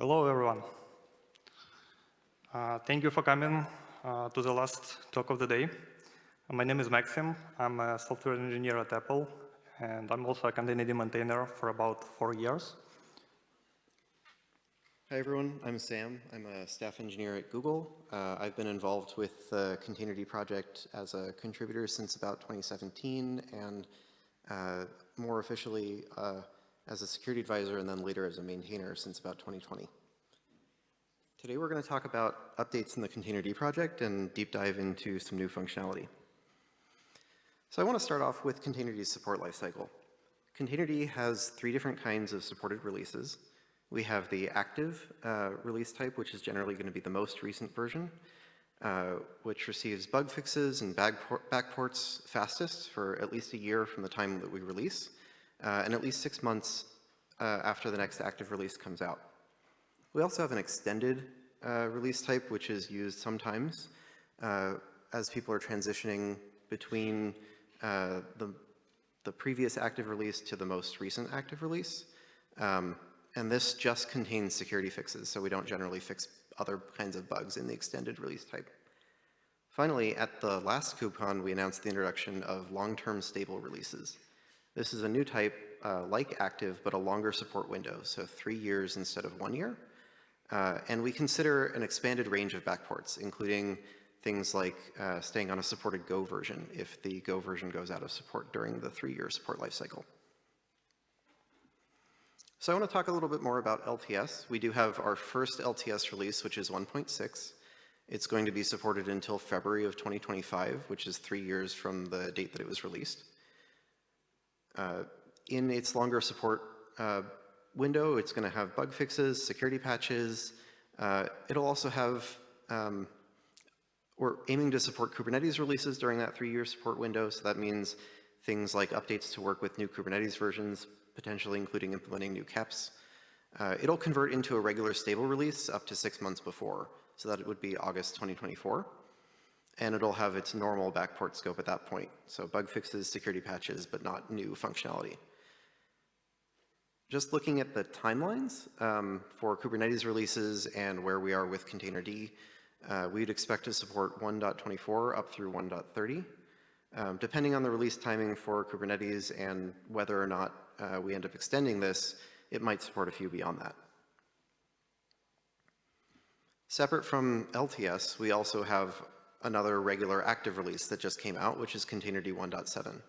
Hello, everyone. Uh, thank you for coming uh, to the last talk of the day. My name is Maxim. I'm a software engineer at Apple, and I'm also a containerd maintainer for about four years. Hi, everyone. I'm Sam. I'm a staff engineer at Google. Uh, I've been involved with the Containerd project as a contributor since about 2017, and uh, more officially uh, as a security advisor and then later as a maintainer since about 2020. Today we're going to talk about updates in the Containerd project and deep dive into some new functionality. So I want to start off with Containerd's support lifecycle. Containerd has three different kinds of supported releases. We have the active uh, release type, which is generally going to be the most recent version, uh, which receives bug fixes and backports fastest for at least a year from the time that we release uh, and at least six months uh, after the next active release comes out. We also have an extended uh, release type, which is used sometimes uh, as people are transitioning between uh, the, the previous active release to the most recent active release. Um, and this just contains security fixes, so we don't generally fix other kinds of bugs in the extended release type. Finally, at the last KubeCon, we announced the introduction of long-term stable releases. This is a new type uh, like active, but a longer support window, so three years instead of one year. Uh, and we consider an expanded range of backports, including things like uh, staying on a supported Go version if the Go version goes out of support during the three-year support lifecycle. So I want to talk a little bit more about LTS. We do have our first LTS release, which is 1.6. It's going to be supported until February of 2025, which is three years from the date that it was released. Uh, in its longer support uh, window, it's going to have bug fixes, security patches. Uh, it'll also have, um, we're aiming to support Kubernetes releases during that three-year support window, so that means things like updates to work with new Kubernetes versions, potentially including implementing new KEPs. Uh, it'll convert into a regular stable release up to six months before, so that it would be August 2024 and it'll have its normal backport scope at that point. So bug fixes, security patches, but not new functionality. Just looking at the timelines um, for Kubernetes releases and where we are with Containerd, uh, we'd expect to support 1.24 up through 1.30. Um, depending on the release timing for Kubernetes and whether or not uh, we end up extending this, it might support a few beyond that. Separate from LTS, we also have another regular active release that just came out, which is Containerd 1.7.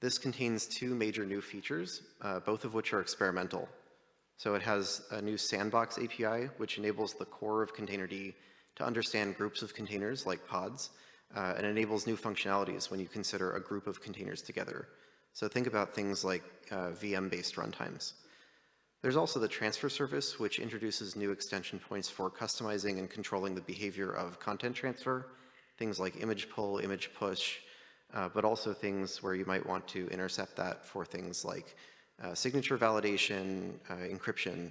This contains two major new features, uh, both of which are experimental. So it has a new sandbox API, which enables the core of Containerd to understand groups of containers like pods, uh, and enables new functionalities when you consider a group of containers together. So think about things like uh, VM-based runtimes. There's also the transfer service, which introduces new extension points for customizing and controlling the behavior of content transfer, things like image pull, image push, uh, but also things where you might want to intercept that for things like uh, signature validation, uh, encryption,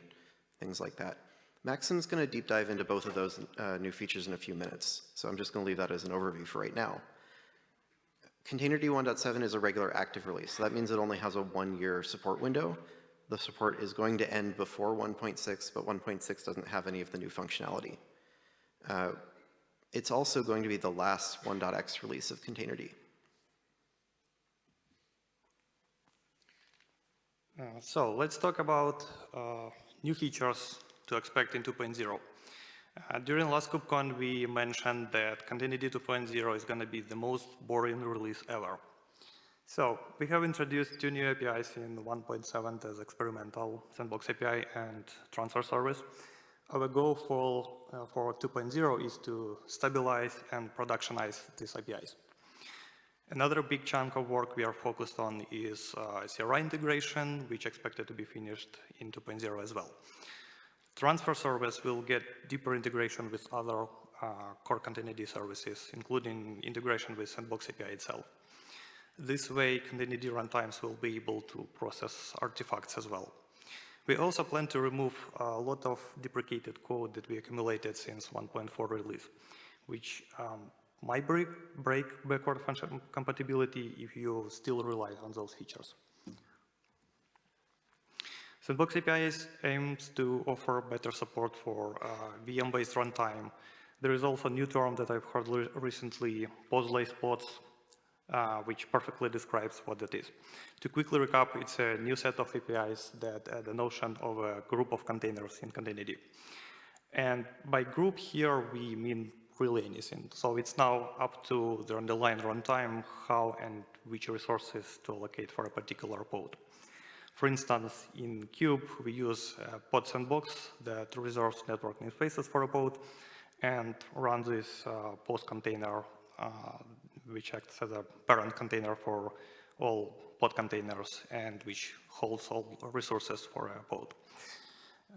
things like that. Maxim's going to deep dive into both of those uh, new features in a few minutes, so I'm just going to leave that as an overview for right now. Containerd 1.7 is a regular active release, so that means it only has a one-year support window, the support is going to end before 1.6, but 1.6 doesn't have any of the new functionality. Uh, it's also going to be the last 1.x release of Containerd. Uh, so let's talk about uh, new features to expect in 2.0. Uh, during last KubeCon, we mentioned that Containerd 2.0 is going to be the most boring release ever. So we have introduced two new APIs in 1.7 as experimental sandbox API and transfer service. Our goal for, uh, for 2.0 is to stabilize and productionize these APIs. Another big chunk of work we are focused on is uh, CRI integration, which expected to be finished in 2.0 as well. Transfer service will get deeper integration with other uh, core containerd services, including integration with Sandbox API itself. This way, Containerd runtimes will be able to process artifacts as well. We also plan to remove a lot of deprecated code that we accumulated since 1.4 release, which um, might break, break backward function compatibility if you still rely on those features. Sandbox APIs aims to offer better support for uh, VM-based runtime. There is also a new term that I've heard re- recently, pause-less pods, uh, which perfectly describes what that is. To quickly recap, it's a new set of APIs that add the notion of a group of containers in Containerd. And by group here, we mean really anything. So it's now up to the underlying runtime how and which resources to allocate for a particular pod. For instance, in Kube, we use a pod sandbox that reserves network namespaces for a pod and runs this uh, pause container, uh, which acts as a parent container for all pod containers and which holds all resources for a pod.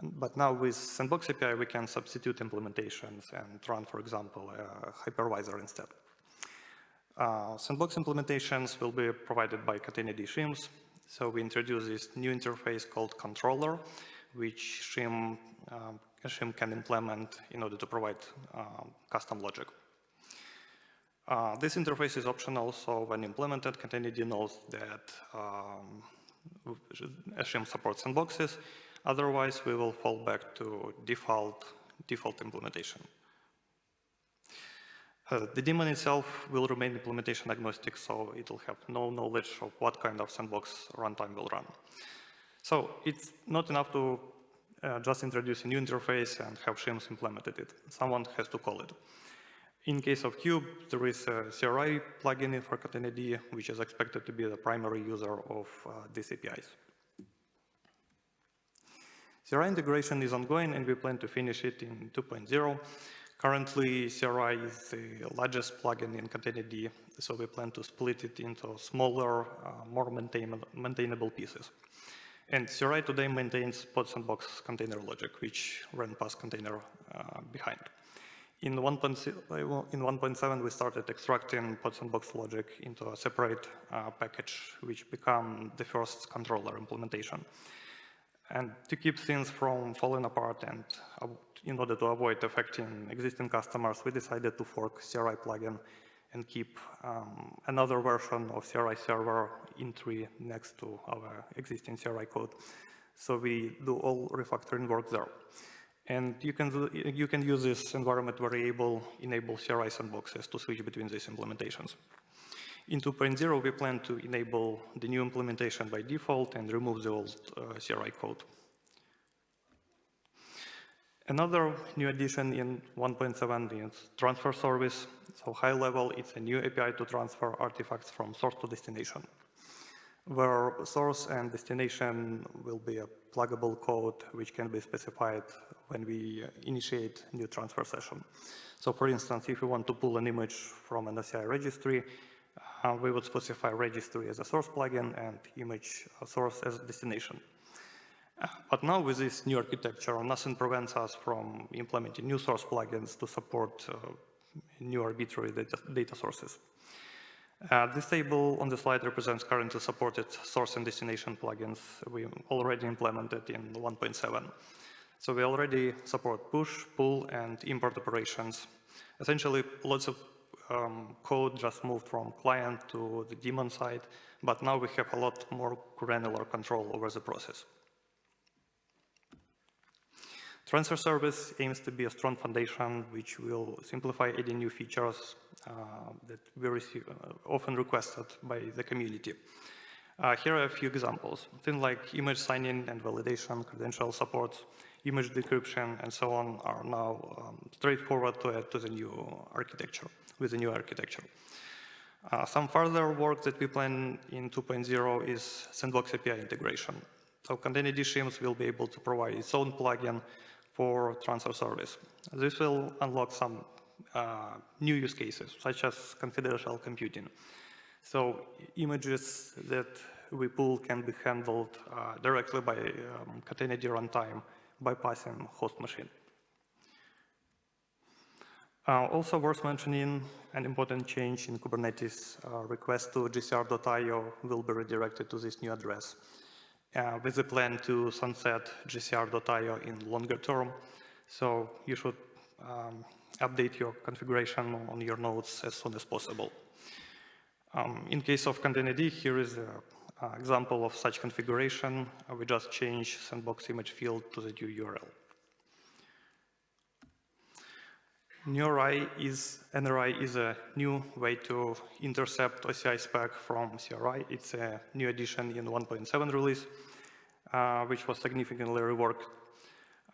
But now with Sandbox API, we can substitute implementations and run, for example, a hypervisor instead. Uh, Sandbox implementations will be provided by Containerd Shims. So we introduce this new interface called controller, which Shim, um, Shim can implement in order to provide um, custom logic. Uh, this interface is optional, so when implemented, Containerd knows that um, Shim supports sandboxes, Otherwise, we will fall back to default, default implementation. Uh, the daemon itself will remain implementation agnostic, so it will have no knowledge of what kind of sandbox runtime will run. So it's not enough to uh, just introduce a new interface and have shims implemented it. Someone has to call it. In case of Kube, there is a CRI plugin for Containerd, which is expected to be the primary user of uh, these APIs. CRI integration is ongoing and we plan to finish it in 2.0. Currently, CRI is the largest plugin in Containerd, so we plan to split it into smaller, uh, more maintain maintainable pieces. And CRI today maintains pod sandbox container logic, which ran pause container uh, behind. In 1.7, we started extracting pod sandbox logic into a separate uh, package, which became the first controller implementation. And to keep things from falling apart and uh, in order to avoid affecting existing customers, we decided to fork CRI plugin and keep um, another version of CRI server in tree next to our existing CRI code. So we do all refactoring work there. And you can, you can use this environment variable enable CRI sandboxes to switch between these implementations. In 2.0, we plan to enable the new implementation by default and remove the old uh, CRI code. Another new addition in 1.7 is transfer service. So high level, it's a new API to transfer artifacts from source to destination, where source and destination will be a pluggable code which can be specified when we initiate new transfer session. So for instance, if we want to pull an image from an OCI registry, uh, we would specify registry as a source plugin and image source as destination. Uh, but now with this new architecture, nothing prevents us from implementing new source plugins to support uh, new arbitrary data, data sources. Uh, this table on the slide represents currently supported source and destination plugins we already implemented in 1.7. So we already support push, pull, and import operations. Essentially, lots of um, code just moved from client to the daemon side, but now we have a lot more granular control over the process. Transfer service aims to be a strong foundation which will simplify adding new features uh, that we receive, uh, often requested by the community. Uh, here are a few examples. Things like image signing and validation, credential support, image decryption, and so on are now um, straightforward to add to the new architecture with the new architecture. Uh, some further work that we plan in 2.0 is Sandbox API integration. So Containerd Shims will be able to provide its own plugin for transfer service. This will unlock some uh, new use cases, such as confidential computing. So images that we pull can be handled uh, directly by um, Containerd runtime bypassing host machine. Uh, also worth mentioning, an important change in Kubernetes uh, request to gcr.io will be redirected to this new address with a plan to sunset gcr.io in longer term. So you should um, update your configuration on your nodes as soon as possible. Um, in case of Containerd, here is a Uh, example of such configuration, uh, we just change sandbox image field to the new URL. NRI is, NRI is a new way to intercept OCI spec from CRI. It's a new addition in 1.7 release, which was significantly reworked.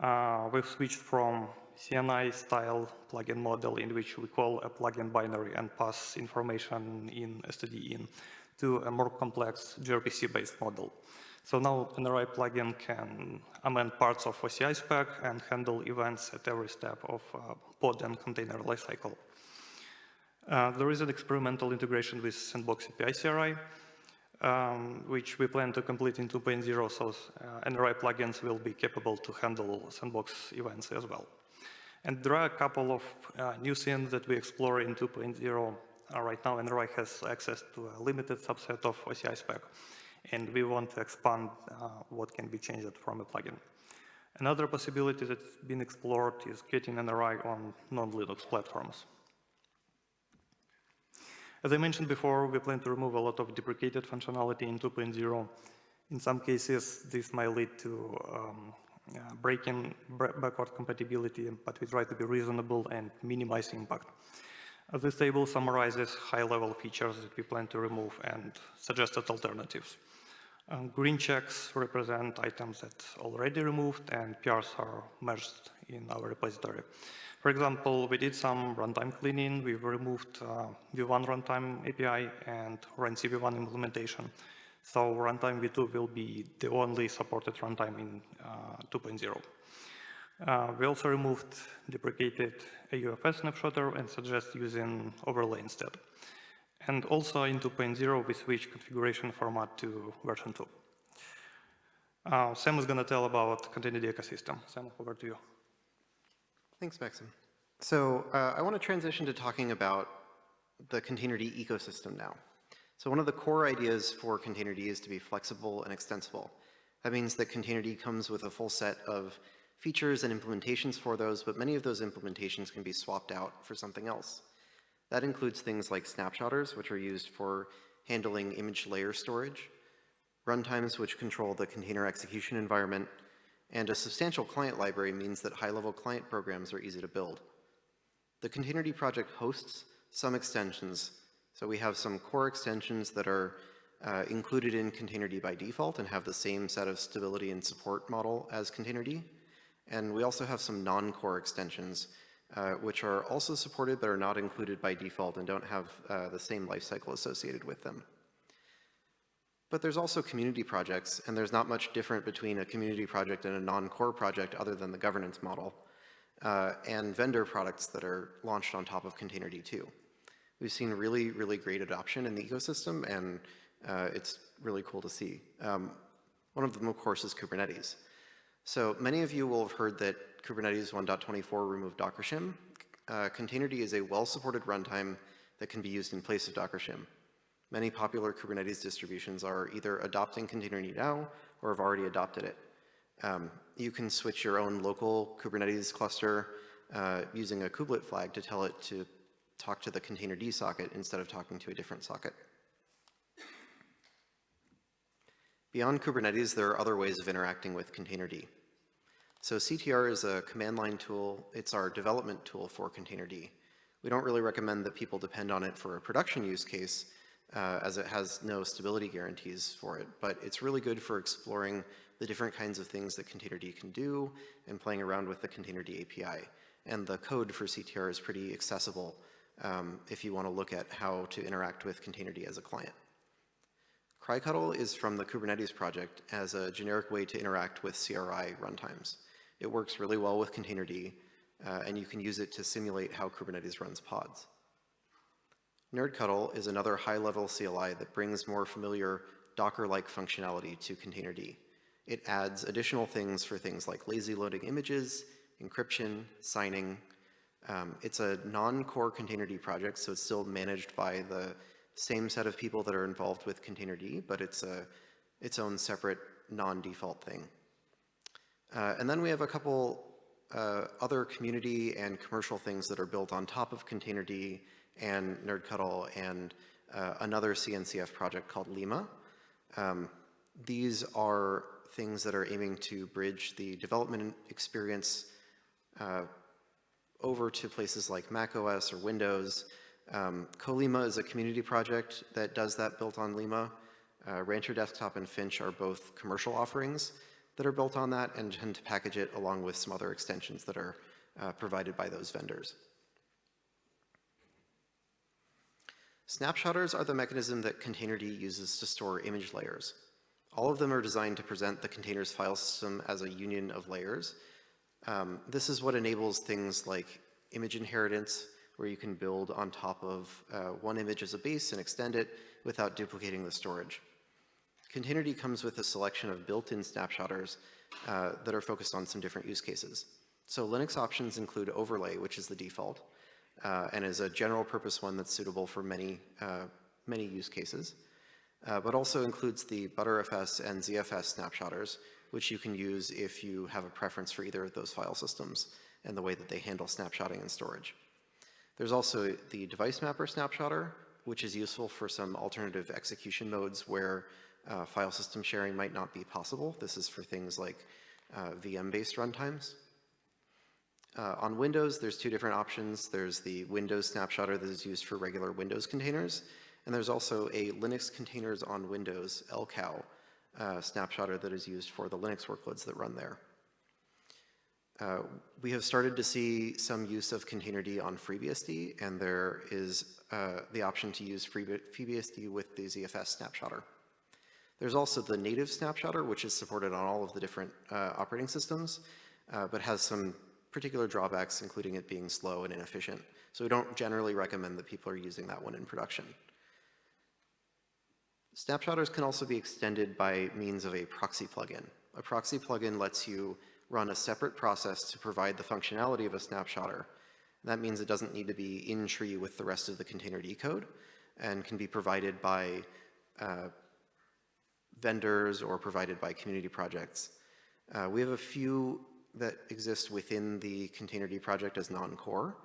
Uh, we've switched from CNI style plugin model in which we call a plugin binary and pass information in std in to a more complex gRPC-based model. So now NRI plugin can amend parts of OCI spec and handle events at every step of uh, pod and container lifecycle. Uh, there is an experimental integration with Sandbox API CRI, um, which we plan to complete in 2.0, so uh, NRI plugins will be capable to handle Sandbox events as well. And there are a couple of uh, new things that we explore in 2.0 uh, right now. NRI has access to a limited subset of OCI spec and we want to expand uh, what can be changed from a plugin. Another possibility that's been explored is getting NRI on non-Linux platforms. As I mentioned before, we plan to remove a lot of deprecated functionality in 2.0. In some cases, this might lead to um, uh, breaking backward compatibility, but we try to be reasonable and minimize impact. Uh, this table summarizes high-level features that we plan to remove and suggested alternatives. Um, green checks represent items that already removed and PRs are merged in our repository. For example, we did some runtime cleaning. We've removed uh, V1 runtime API and RunC V1 implementation. So runtime V2 will be the only supported runtime in uh, 2.0. Uh, we also removed deprecated AUFS snapshotter and suggest using overlay instead. And also in 2.0, we switch configuration format to version 2. Uh, Sam is going to tell about containerd ecosystem. Sam, over to you. Thanks, Maxim. So uh, I want to transition to talking about the containerd ecosystem now. So one of the core ideas for containerd is to be flexible and extensible. That means that containerd comes with a full set of features and implementations for those, but many of those implementations can be swapped out for something else. That includes things like snapshotters, which are used for handling image layer storage, runtimes which control the container execution environment, and a substantial client library means that high-level client programs are easy to build. The Containerd project hosts some extensions. So we have some core extensions that are uh, included in Containerd by default and have the same set of stability and support model as Containerd. And we also have some non-core extensions uh, which are also supported but are not included by default and don't have uh, the same lifecycle associated with them. But there's also community projects, and there's not much different between a community project and a non-core project other than the governance model, uh, and vendor products that are launched on top of Containerd 2 We've seen really, really great adoption in the ecosystem, and uh, it's really cool to see. Um, one of them, of course, is Kubernetes. So many of you will have heard that Kubernetes 1.24 removed Docker shim. Uh, Containerd is a well-supported runtime that can be used in place of Docker shim. Many popular Kubernetes distributions are either adopting Containerd now or have already adopted it. Um, you can switch your own local Kubernetes cluster uh, using a kubelet flag to tell it to talk to the containerd socket instead of talking to a different socket. Beyond Kubernetes, there are other ways of interacting with containerd. So CTR is a command line tool. It's our development tool for Containerd. We don't really recommend that people depend on it for a production use case uh, as it has no stability guarantees for it, but it's really good for exploring the different kinds of things that Containerd can do and playing around with the Containerd API. And the code for CTR is pretty accessible um, if you want to look at how to interact with Containerd as a client. crictl is from the Kubernetes project as a generic way to interact with CRI runtimes. It works really well with Containerd, uh, and you can use it to simulate how Kubernetes runs pods. NerdCuddle is another high-level CLI that brings more familiar Docker-like functionality to Containerd. It adds additional things for things like lazy loading images, encryption, signing. Um, it's a non-core Containerd project, so it's still managed by the same set of people that are involved with Containerd, but it's a, its own separate non-default thing. Uh, and then we have a couple uh, other community and commercial things that are built on top of Containerd and nerdctl and uh, another CNCF project called Lima. Um, these are things that are aiming to bridge the development experience uh, over to places like Mac OS or Windows. Um, Colima is a community project that does that built on Lima. Uh, Rancher Desktop and Finch are both commercial offerings that are built on that and tend to package it along with some other extensions that are uh, provided by those vendors. Snapshotters are the mechanism that Containerd uses to store image layers. All of them are designed to present the container's file system as a union of layers. Um, this is what enables things like image inheritance, where you can build on top of uh, one image as a base and extend it without duplicating the storage. Containerd comes with a selection of built-in snapshotters uh, that are focused on some different use cases. So Linux options include overlay, which is the default, uh, and is a general purpose one that's suitable for many, uh, many use cases, uh, but also includes the Btrfs and ZFS snapshotters, which you can use if you have a preference for either of those file systems and the way that they handle snapshotting and storage. There's also the device mapper snapshotter, which is useful for some alternative execution modes where uh, file system sharing might not be possible. This is for things like uh, VM-based runtimes. Uh, on Windows, there's two different options. There's the Windows snapshotter that is used for regular Windows containers, and there's also a Linux containers on Windows, LCOW, uh, snapshotter that is used for the Linux workloads that run there. Uh, we have started to see some use of Containerd on FreeBSD, and there is uh, the option to use FreeBSD with the ZFS snapshotter. There's also the native snapshotter, which is supported on all of the different uh, operating systems, uh, but has some particular drawbacks, including it being slow and inefficient. So we don't generally recommend that people are using that one in production. Snapshotters can also be extended by means of a proxy plugin. A proxy plugin lets you run a separate process to provide the functionality of a snapshotter. That means it doesn't need to be in tree with the rest of the containerd code and can be provided by uh, vendors or provided by community projects. Uh, we have a few that exist within the Containerd project as non-core.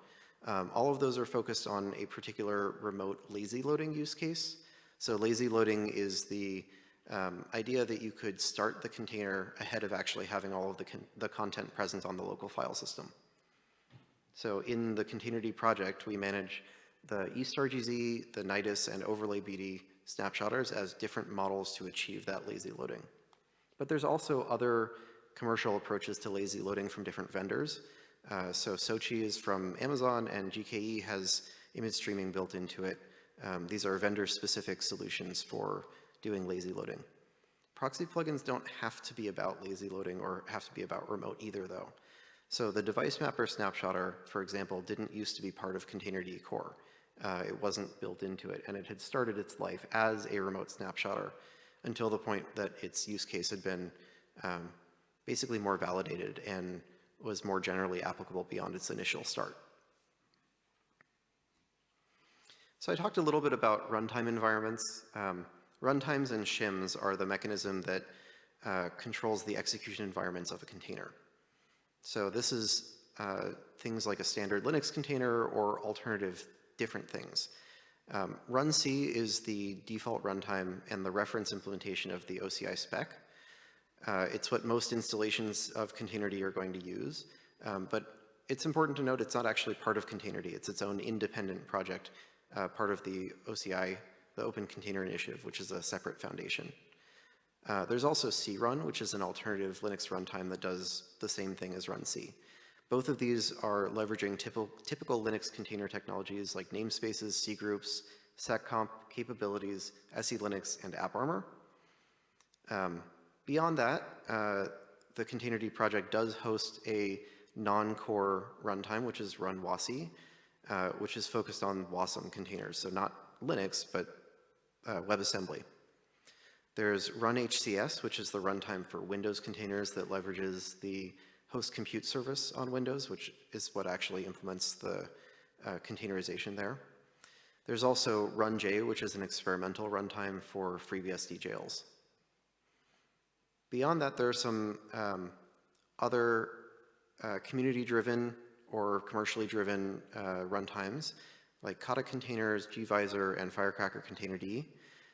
Um, all of those are focused on a particular remote lazy loading use case. So lazy loading is the um, idea that you could start the container ahead of actually having all of the, con the content present on the local file system. So in the Containerd project, we manage the eStarGZ, the Nydus, and Overlay BD snapshotters as different models to achieve that lazy loading. But there's also other commercial approaches to lazy loading from different vendors. Uh, so SOCI is from Amazon and GKE has image streaming built into it. Um, these are vendor-specific solutions for doing lazy loading. Proxy plugins don't have to be about lazy loading or have to be about remote either though. So the device mapper snapshotter, for example, didn't used to be part of Containerd core. Uh, it wasn't built into it and it had started its life as a remote snapshotter until the point that its use case had been um, basically more validated and was more generally applicable beyond its initial start. So I talked a little bit about runtime environments. Um, runtimes and shims are the mechanism that uh, controls the execution environments of a container. So this is uh, things like a standard Linux container or alternative different things. Um, runc is the default runtime and the reference implementation of the OCI spec. Uh, it's what most installations of Containerd are going to use, um, but it's important to note it's not actually part of Containerd. It's its own independent project, uh, part of the OCI, the Open Container Initiative, which is a separate foundation. Uh, there's also crun, which is an alternative Linux runtime that does the same thing as runc. Both of these are leveraging typical, Linux container technologies like namespaces, cgroups, seccomp capabilities, SELinux, and AppArmor. Um, Beyond that, uh, the Containerd project does host a non-core runtime, which is runwasi, uh, which is focused on WASM containers, so not Linux, but uh, WebAssembly. There's runhcs, which is the runtime for Windows containers that leverages the host compute service on Windows, which is what actually implements the uh, containerization there. There's also runj, which is an experimental runtime for FreeBSD jails. Beyond that, there are some um, other uh, community-driven or commercially driven uh, runtimes like Kata containers, gvisor, and Firecracker Containerd.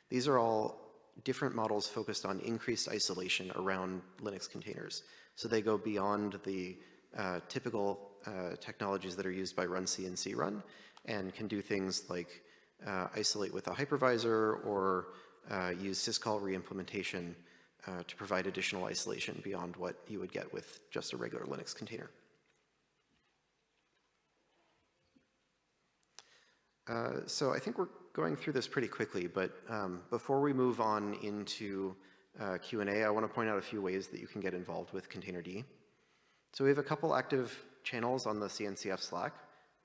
These are all different models focused on increased isolation around Linux containers. So they go beyond the uh, typical uh, technologies that are used by runC and crun and can do things like uh, isolate with a hypervisor or uh, use syscall reimplementation uh, to provide additional isolation beyond what you would get with just a regular Linux container. Uh, so I think we're going through this pretty quickly, but um, before we move on into uh, Q&A, I want to point out a few ways that you can get involved with Containerd. So we have a couple active channels on the CNCF Slack.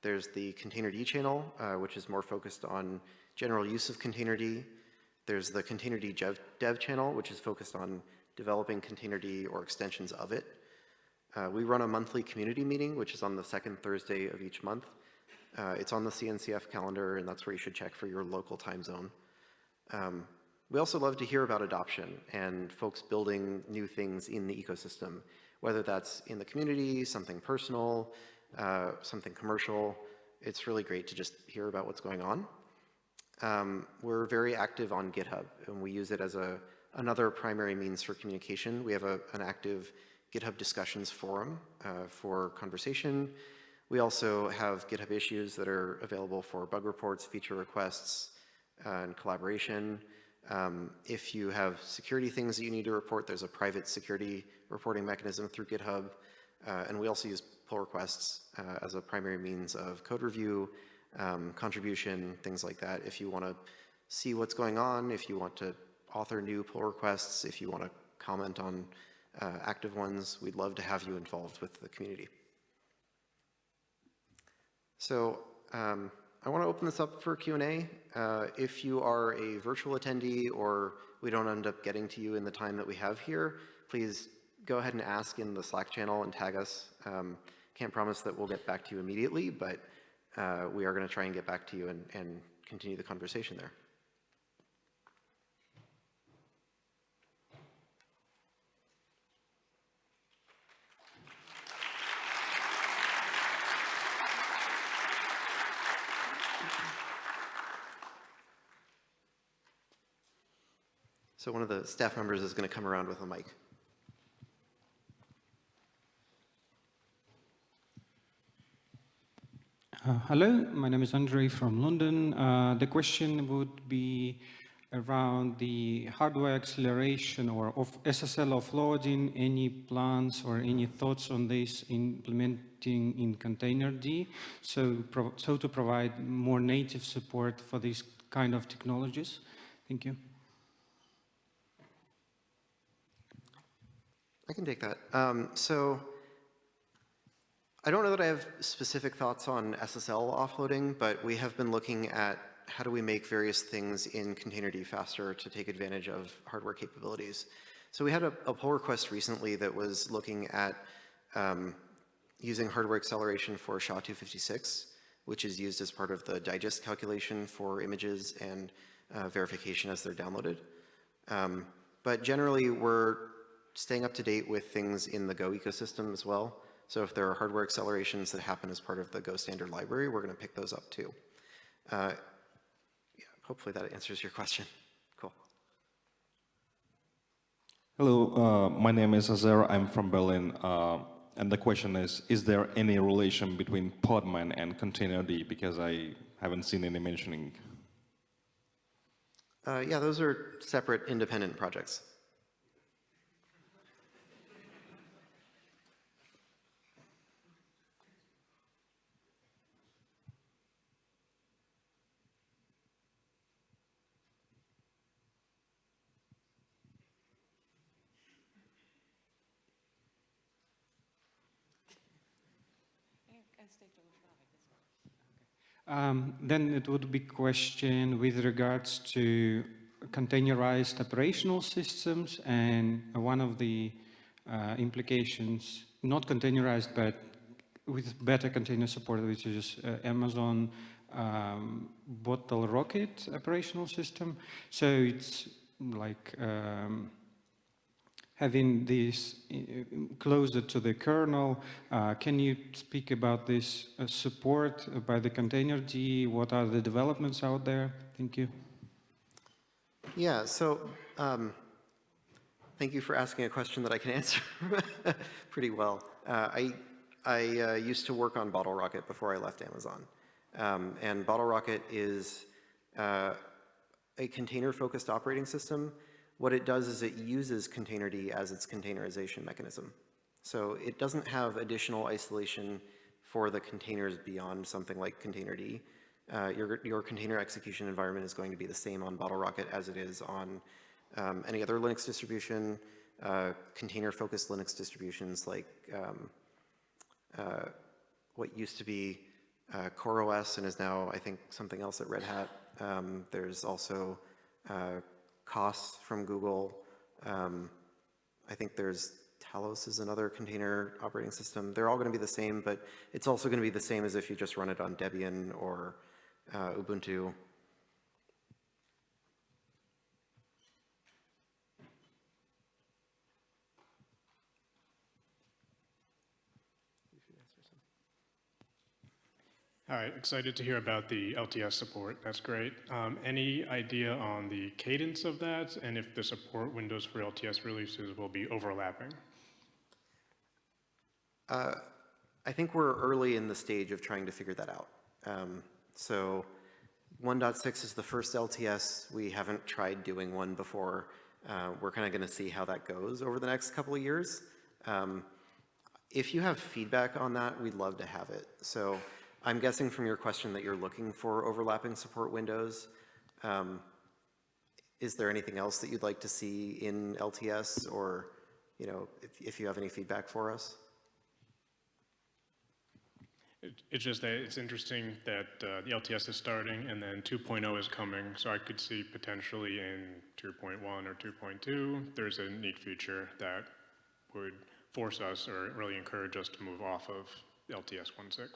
There's the Containerd channel, uh, which is more focused on general use of Containerd. There's the Containerd dev, dev channel, which is focused on developing Containerd or extensions of it. Uh, we run a monthly community meeting, which is on the second Thursday of each month. Uh, it's on the CNCF calendar, and that's where you should check for your local time zone. Um, we also love to hear about adoption and folks building new things in the ecosystem, whether that's in the community, something personal, uh, something commercial. It's really great to just hear about what's going on. Um, we're very active on GitHub, and we use it as a, another primary means for communication. We have a, an active GitHub discussions forum uh, for conversation. We also have GitHub issues that are available for bug reports, feature requests, uh, and collaboration. Um, if you have security things that you need to report, there's a private security reporting mechanism through GitHub. Uh, and we also use pull requests uh, as a primary means of code review, um, contribution, things like that. If you want to see what's going on, if you want to author new pull requests, if you want to comment on uh, active ones, we'd love to have you involved with the community. So um, I want to open this up for Q&A. Uh, if you are a virtual attendee or we don't end up getting to you in the time that we have here, please go ahead and ask in the Slack channel and tag us. Um, can't promise that we'll get back to you immediately, but uh, we are going to try and get back to you and, and continue the conversation there. So one of the staff members is going to come around with a mic. Uh, hello, my name is Andre from London. Uh, the question would be around the hardware acceleration or of SSL offloading, any plans or any thoughts on this implementing in Containerd, so, so to provide more native support for these kind of technologies? Thank you. I can take that. Um, so I don't know that I have specific thoughts on SSL offloading, but we have been looking at how do we make various things in Containerd faster to take advantage of hardware capabilities. So we had a, a pull request recently that was looking at um, using hardware acceleration for SHA-256, which is used as part of the digest calculation for images and uh, verification as they're downloaded. Um, but generally, we're staying up to date with things in the Go ecosystem as well. So if there are hardware accelerations that happen as part of the Go standard library, we're going to pick those up too. Uh, yeah, hopefully that answers your question. Cool. Hello, uh, my name is Azer. I'm from Berlin. Uh, and the question is, is there any relation between Podman and Containerd? Because I haven't seen any mentioning. Uh, yeah, those are separate independent projects. Um, then it would be question with regards to containerized operational systems and one of the uh, implications, not containerized, but with better container support, which is uh, Amazon um, Bottlerocket operational system. So it's like um, having this uh, closer to the kernel. Uh, can you speak about this uh, support by the container Containerd? What are the developments out there? Thank you. Yeah, so um, thank you for asking a question that I can answer pretty well. Uh, I, I uh, used to work on Bottlerocket before I left Amazon. Um, and Bottlerocket is uh, a container-focused operating system. What it does is it uses Containerd as its containerization mechanism. So it doesn't have additional isolation for the containers beyond something like Containerd. Uh, your, your container execution environment is going to be the same on Bottlerocket as it is on um, any other Linux distribution, uh, container-focused Linux distributions like um, uh, what used to be uh, CoreOS and is now, I think, something else at Red Hat. Um, there's also uh, COS from Google. Um, I think there's Talos is another container operating system. They're all going to be the same, but it's also going to be the same as if you just run it on Debian or uh, Ubuntu. All right, excited to hear about the LTS support. That's great. Um, any idea on the cadence of that and if the support windows for LTS releases will be overlapping? Uh, I think we're early in the stage of trying to figure that out. Um, so 1.6 is the first LTS. We haven't tried doing one before. Uh, we're kind of going to see how that goes over the next couple of years. Um, if you have feedback on that, we'd love to have it. So I'm guessing from your question that you're looking for overlapping support windows. Um, is there anything else that you'd like to see in LTS or, you know, if, if you have any feedback for us? It- It's just that it's interesting that uh, the LTS is starting and then 2.0 is coming, so I could see potentially in 2.1 or 2.2, there's a neat feature that would force us or really encourage us to move off of LTS 1.6.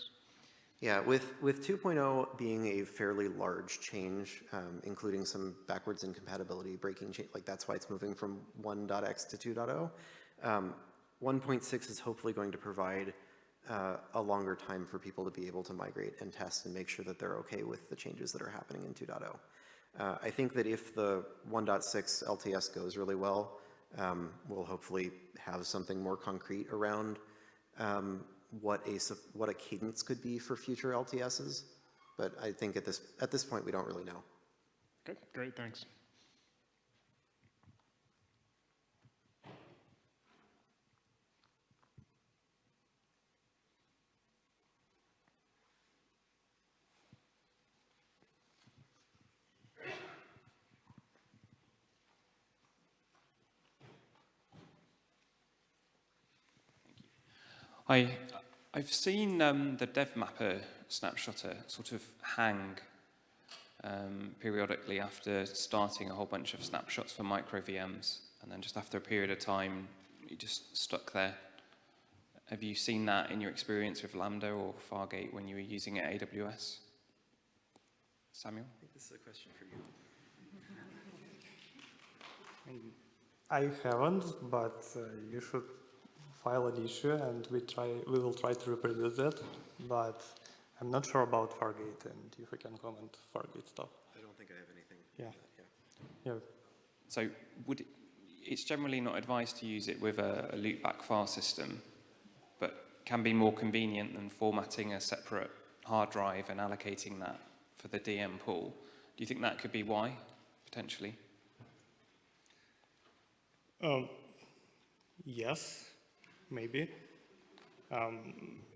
Yeah, with, with 2.0 being a fairly large change, um, including some backwards incompatibility breaking change, like that's why it's moving from 1.x to 2.0. Um, 1.6 is hopefully going to provide uh, a longer time for people to be able to migrate and test and make sure that they're okay with the changes that are happening in 2.0. Uh, I think that if the 1.6 LTS goes really well, um, we'll hopefully have something more concrete around um, what a, what a cadence could be for future LTSs. But I think at this, at this point, we don't really know. Okay, great, thanks. Hi, I've seen um, the DevMapper snapshotter sort of hang um, periodically after starting a whole bunch of snapshots for micro VMs, and then just after a period of time, you just stuck there. Have you seen that in your experience with Lambda or Fargate when you were using it at AWS? Samuel? I think this is a question for you. I haven't, but uh, you should file an issue and we try, we will try to reproduce that. But I'm not sure about Fargate and if we can comment Fargate stuff. I don't think I have anything. Yeah. yeah. Yeah, So would it, it's generally not advised to use it with a, a loopback file system, but can be more convenient than formatting a separate hard drive and allocating that for the DM pool. Do you think that could be why, potentially? Um, yes, maybe. Um,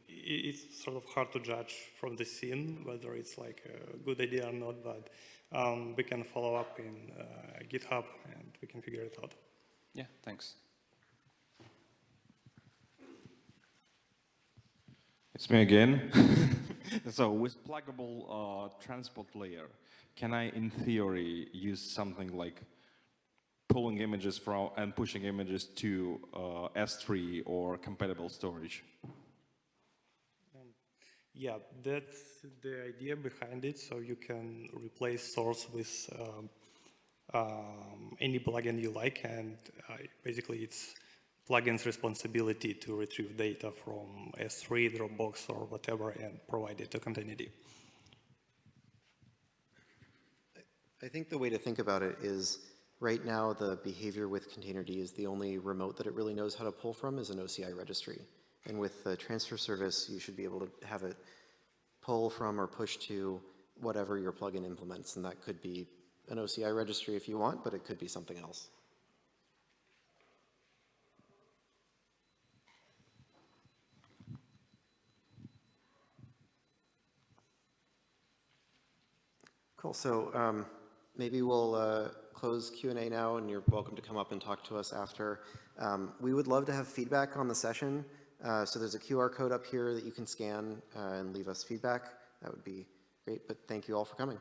it's sort of hard to judge from the scene whether it's like a good idea or not, but um, we can follow up in uh, GitHub and we can figure it out. Yeah, thanks. It's me again. so with pluggable uh, transport layer, can I, in theory, use something like pulling images from and pushing images to uh, S3 or compatible storage? Yeah, that's the idea behind it. So you can replace source with um, um, any plugin you like, and uh, basically it's plugin's responsibility to retrieve data from S3, Dropbox, or whatever, and provide it to Containerd. I I think the way to think about it is, right now, the behavior with Containerd is the only remote that it really knows how to pull from is an OCI registry. And with the transfer service, you should be able to have it pull from or push to whatever your plugin implements, and that could be an OCI registry if you want, but it could be something else. Cool, so um, maybe we'll uh, close Q and A now, and you're welcome to come up and talk to us after. Um, We would love to have feedback on the session, uh, so there's a QR code up here that you can scan uh, and leave us feedback. That would be great, but thank you all for coming.